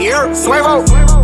here. Swervo.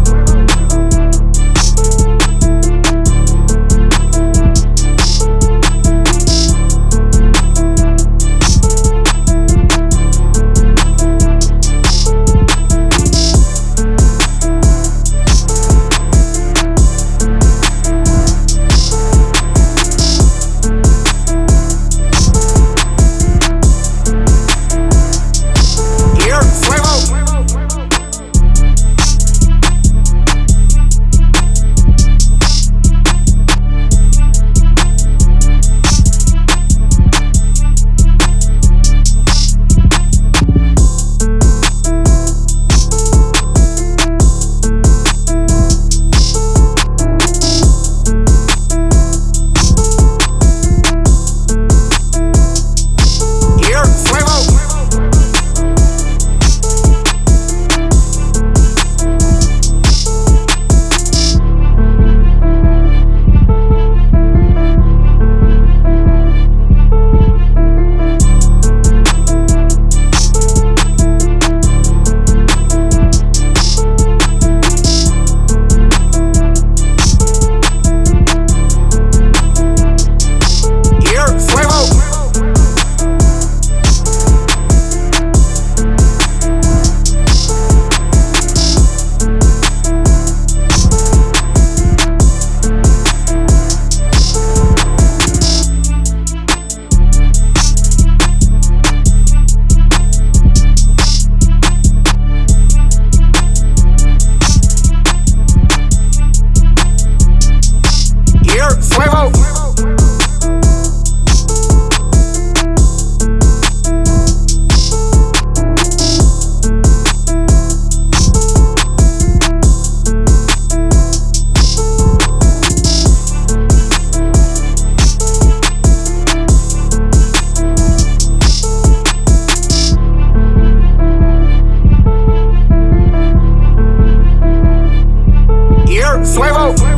Swervo.